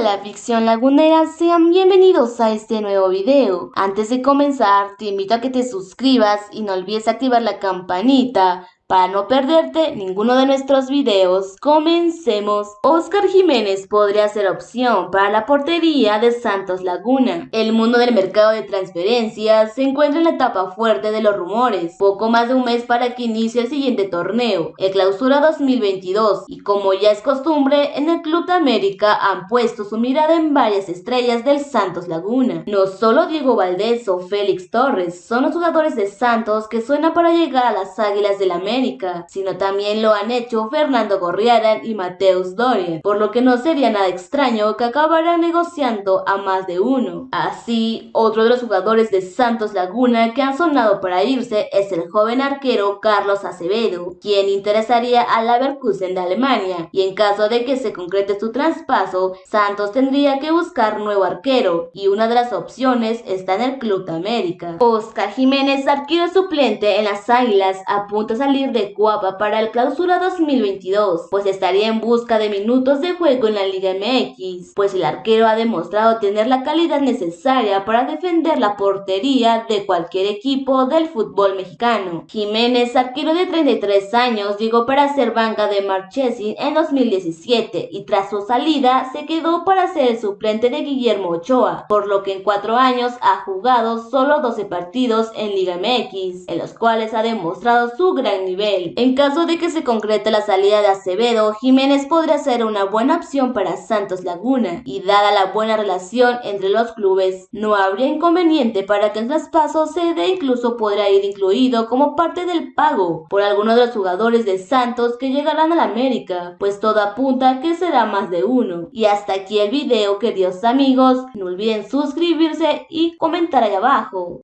Hola ficción lagunera, sean bienvenidos a este nuevo video. Antes de comenzar, te invito a que te suscribas y no olvides activar la campanita para no perderte ninguno de nuestros videos, comencemos. Oscar Jiménez podría ser opción para la portería de Santos Laguna. El mundo del mercado de transferencias se encuentra en la etapa fuerte de los rumores. Poco más de un mes para que inicie el siguiente torneo, el Clausura 2022, y como ya es costumbre, en el Club de América han puesto su mirada en varias estrellas del Santos Laguna. No solo Diego Valdés o Félix Torres son los jugadores de Santos que suenan para llegar a las Águilas del América sino también lo han hecho Fernando Gorriarán y Mateus Doria, por lo que no sería nada extraño que acabaran negociando a más de uno. Así, otro de los jugadores de Santos Laguna que han sonado para irse es el joven arquero Carlos Acevedo, quien interesaría al Leverkusen de Alemania, y en caso de que se concrete su traspaso, Santos tendría que buscar nuevo arquero, y una de las opciones está en el Club de América. Oscar Jiménez, arquero suplente en las Águilas, apunta a salir de Cuapa para el clausura 2022, pues estaría en busca de minutos de juego en la Liga MX, pues el arquero ha demostrado tener la calidad necesaria para defender la portería de cualquier equipo del fútbol mexicano. Jiménez, arquero de 33 años, llegó para ser banca de Marchesi en 2017 y tras su salida se quedó para ser el suplente de Guillermo Ochoa, por lo que en cuatro años ha jugado solo 12 partidos en Liga MX, en los cuales ha demostrado su gran nivel en caso de que se concrete la salida de Acevedo, Jiménez podría ser una buena opción para Santos Laguna y dada la buena relación entre los clubes, no habría inconveniente para que el traspaso se dé incluso podría ir incluido como parte del pago por alguno de los jugadores de Santos que llegarán a la América, pues todo apunta que será más de uno. Y hasta aquí el video queridos amigos, no olviden suscribirse y comentar ahí abajo.